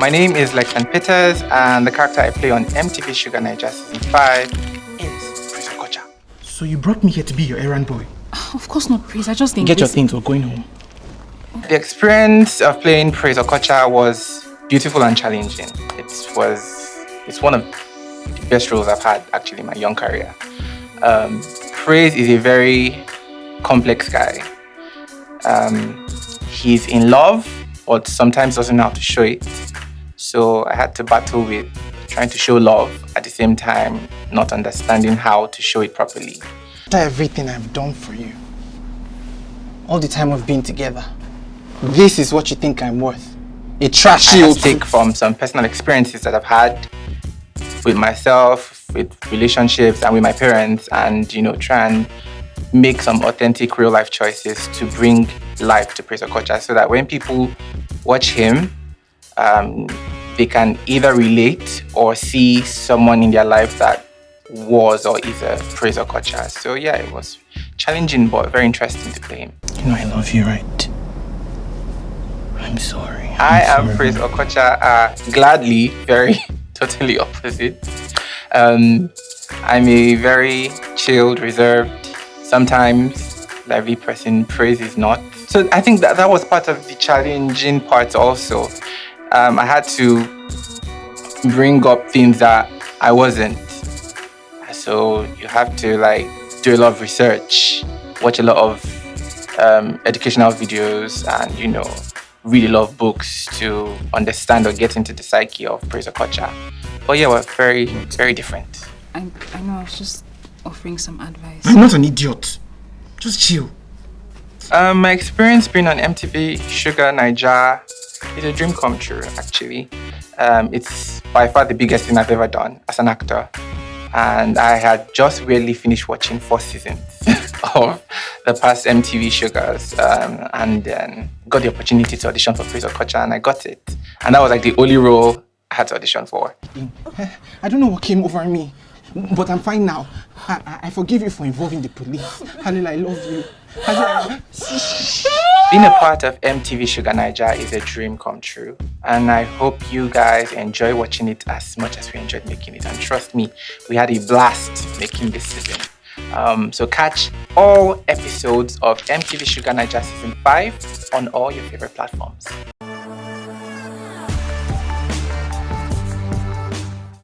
My name is Lexan Peters, and the character I play on MTV Shuga Naija Season 5 is Praise Okocha. So you brought me here to be your errand boy? Of course not, Praise. I just didn't Get your things, we're going home. The experience of playing Praise Okocha was beautiful and challenging. It was, it's one of the best roles I've had actually in my young career. Um, Praise is a very complex guy. Um, he's in love, but sometimes doesn't know how to show it. So I had to battle with trying to show love at the same time, not understanding how to show it properly. After everything I've done for you, all the time we've been together, this is what you think I'm worth. A trashy I old take from some personal experiences that I've had with myself, with relationships, and with my parents, and you know, try and make some authentic real life choices to bring life to Praise Okocha so that when people watch him, um, they can either relate or see someone in their life that was or is a Praise Okocha. So yeah, it was challenging but very interesting to play him. You know I love you, right? I'm sorry. I I'm am sorry. Praise Okocha, uh, gladly, very totally opposite. Um, I'm a very chilled, reserved, sometimes lively person. Praise is not. So I think that that was part of the challenging part also. Um, I had to bring up things that I wasn't. So you have to like do a lot of research, watch a lot of um, educational videos, and you know, read a lot of books to understand or get into the psyche of Praise Okocha. But yeah, we're very, very different. I, I know, I was just offering some advice. I'm not an idiot. Just chill. Um, my experience being on MTV Shuga Naija is a dream come true, actually. Um, it's by far the biggest thing I've ever done as an actor. And I had just really finished watching four seasons of the past MTV Shugas um, and then got the opportunity to audition for Praise Okocha and I got it. And that was like the only role I had to audition for. I don't know what came over me, but I'm fine now. I, I, I forgive you for involving the police. Halil, I love you. Being a part of MTV Shuga Naija is a dream come true, and I hope you guys enjoy watching it as much as we enjoyed making it. And trust me, we had a blast making this season. Um, so catch all episodes of MTV Shuga Naija season 5 on all your favorite platforms.